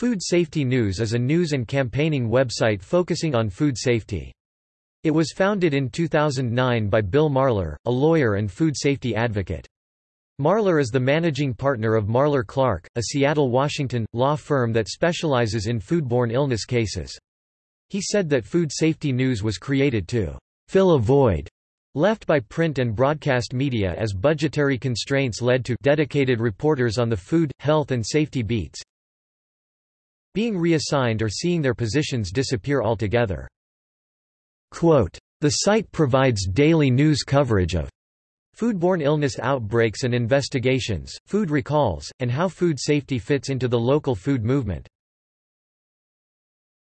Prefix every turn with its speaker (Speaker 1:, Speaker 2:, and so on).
Speaker 1: Food Safety News is a news and campaigning website focusing on food safety. It was founded in 2009 by Bill Marler, a lawyer and food safety advocate. Marler is the managing partner of Marler Clark, a Seattle, Washington, law firm that specializes in foodborne illness cases. He said that Food Safety News was created to fill a void left by print and broadcast media as budgetary constraints led to dedicated reporters on the food, health and safety beats being reassigned or seeing their positions disappear altogether. Quote, the site provides daily news coverage of Foodborne illness outbreaks and investigations, food recalls, and how food safety fits into the local food movement.